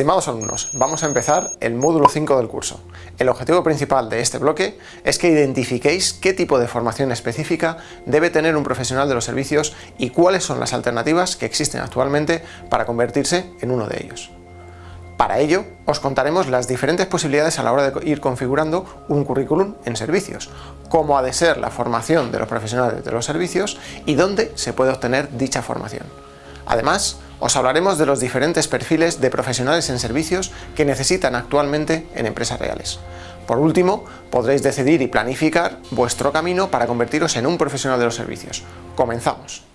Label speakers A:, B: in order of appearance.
A: Estimados alumnos, vamos a empezar el módulo 5 del curso. El objetivo principal de este bloque es que identifiquéis qué tipo de formación específica debe tener un profesional de los servicios y cuáles son las alternativas que existen actualmente para convertirse en uno de ellos. Para ello, os contaremos las diferentes posibilidades a la hora de ir configurando un currículum en servicios, cómo ha de ser la formación de los profesionales de los servicios y dónde se puede obtener dicha formación. Además, os hablaremos de los diferentes perfiles de profesionales en servicios que necesitan actualmente en empresas reales. Por último, podréis decidir y planificar vuestro camino para convertiros en un profesional de los servicios. ¡Comenzamos!